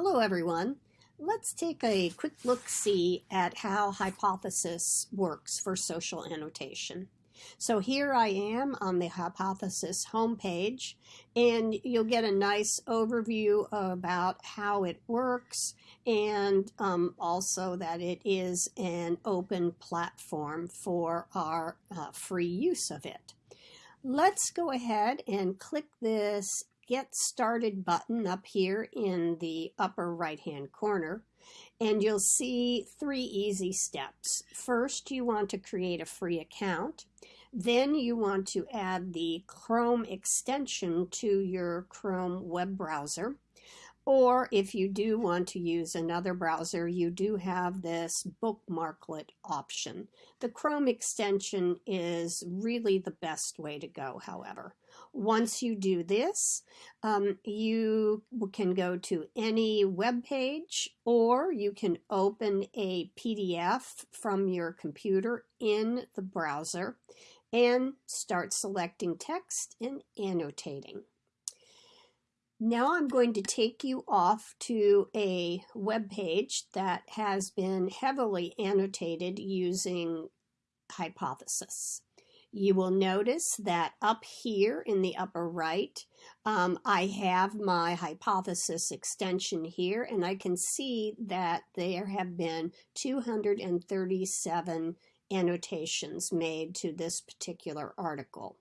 Hello everyone. Let's take a quick look-see at how Hypothesis works for social annotation. So here I am on the Hypothesis homepage and you'll get a nice overview about how it works and um, also that it is an open platform for our uh, free use of it. Let's go ahead and click this Get Started button up here in the upper right hand corner and you'll see three easy steps. First, you want to create a free account. Then you want to add the Chrome extension to your Chrome web browser. Or if you do want to use another browser, you do have this bookmarklet option. The Chrome extension is really the best way to go, however. Once you do this, um, you can go to any web page or you can open a PDF from your computer in the browser and start selecting text and annotating. Now I'm going to take you off to a web page that has been heavily annotated using Hypothesis. You will notice that up here in the upper right, um, I have my hypothesis extension here, and I can see that there have been 237 annotations made to this particular article.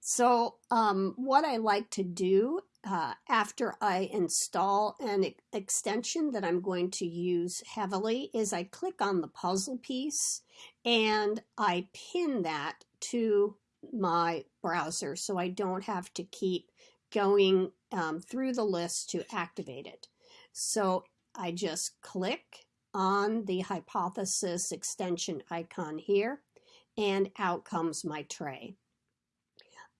So um, what I like to do uh, after I install an extension that I'm going to use heavily is I click on the puzzle piece and I pin that to my browser so I don't have to keep going um, through the list to activate it. So I just click on the hypothesis extension icon here and out comes my tray.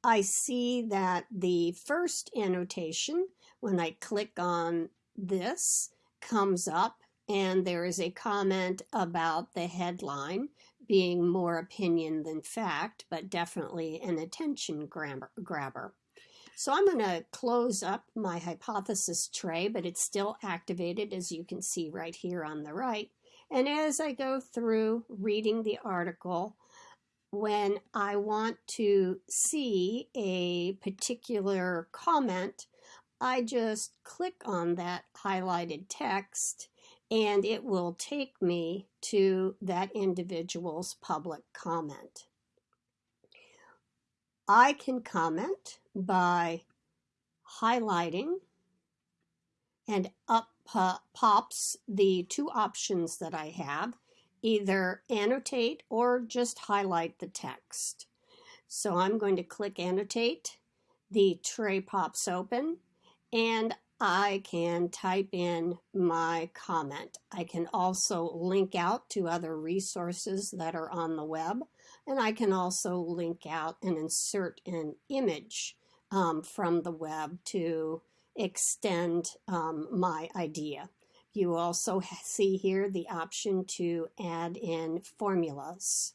I see that the first annotation, when I click on this, comes up and there is a comment about the headline being more opinion than fact, but definitely an attention grabber. So I'm going to close up my hypothesis tray, but it's still activated as you can see right here on the right. And as I go through reading the article, when I want to see a particular comment, I just click on that highlighted text and it will take me to that individual's public comment. I can comment by highlighting and up pops the two options that I have either annotate or just highlight the text. So I'm going to click annotate. The tray pops open and I can type in my comment. I can also link out to other resources that are on the web and I can also link out and insert an image um, from the web to extend um, my idea. You also see here the option to add in formulas.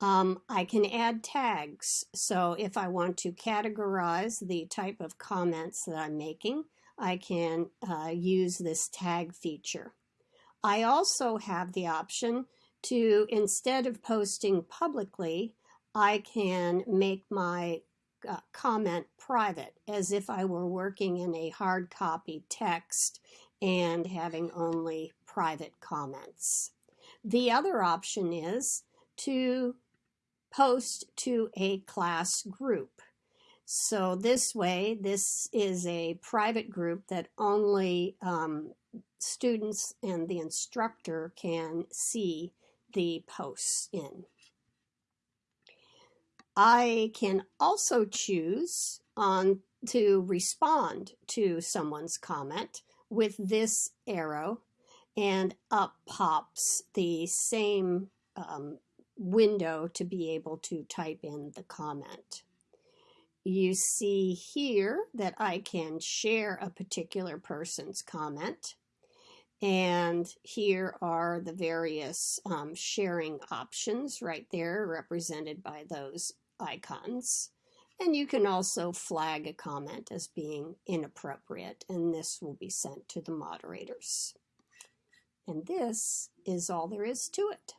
Um, I can add tags. So if I want to categorize the type of comments that I'm making, I can uh, use this tag feature. I also have the option to, instead of posting publicly, I can make my uh, comment private as if I were working in a hard copy text and having only private comments. The other option is to post to a class group. So this way, this is a private group that only um, students and the instructor can see the posts in. I can also choose on to respond to someone's comment with this arrow and up pops the same um, window to be able to type in the comment. You see here that I can share a particular person's comment. And here are the various um, sharing options right there represented by those icons. And you can also flag a comment as being inappropriate, and this will be sent to the moderators. And this is all there is to it.